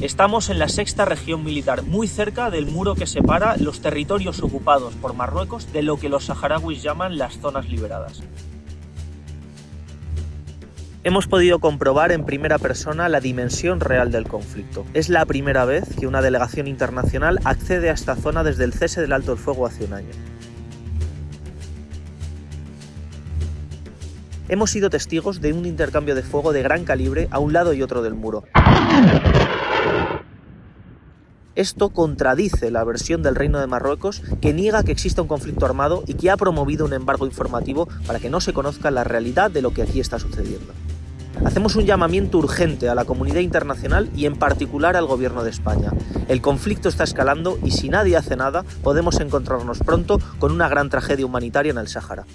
Estamos en la sexta región militar, muy cerca del muro que separa los territorios ocupados por Marruecos de lo que los saharauis llaman las zonas liberadas. Hemos podido comprobar en primera persona la dimensión real del conflicto. Es la primera vez que una delegación internacional accede a esta zona desde el cese del alto el fuego hace un año. Hemos sido testigos de un intercambio de fuego de gran calibre a un lado y otro del muro. Esto contradice la versión del Reino de Marruecos que niega que exista un conflicto armado y que ha promovido un embargo informativo para que no se conozca la realidad de lo que aquí está sucediendo. Hacemos un llamamiento urgente a la comunidad internacional y en particular al gobierno de España. El conflicto está escalando y si nadie hace nada podemos encontrarnos pronto con una gran tragedia humanitaria en el Sáhara.